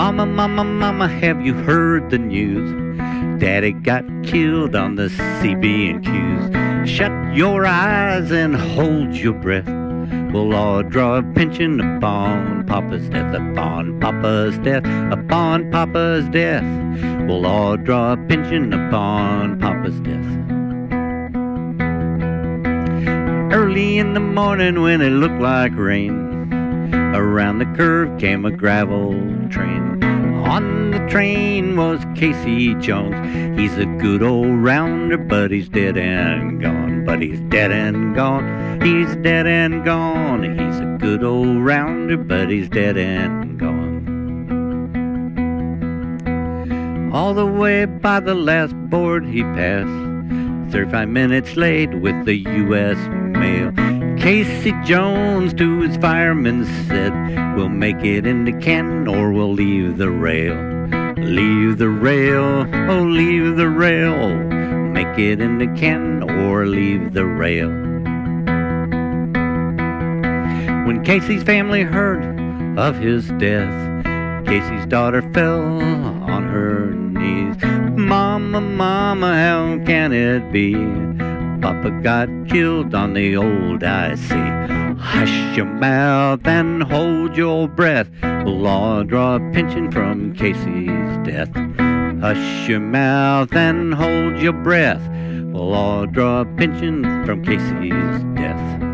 Mama, mama, mama, have you heard the news? Daddy got killed on the CB&Qs. Shut your eyes and hold your breath. We'll all draw a pension upon Papa's death, upon Papa's death, upon Papa's death. We'll all draw a pension upon Papa's death. Early in the morning when it looked like rain, around the curve came a gravel train. On the train was Casey Jones. He's a good old rounder, but he's dead and gone. But he's dead and gone. He's dead and gone. He's a good old rounder, but he's dead and gone. All the way by the last board he passed. 35 minutes late with the U.S. mail. Casey Jones to his fireman said, We'll make it into Canton or we'll leave the rail. Leave the rail, oh, leave the rail. Make it into Canton or leave the rail. When Casey's family heard of his death, Casey's daughter fell on her knees. Mama, mama, how can it be? Papa got killed on the old IC. Hush your mouth and hold your breath. We'll all draw a pension from Casey's death. Hush your mouth and hold your breath. We'll all draw a pension from Casey's death.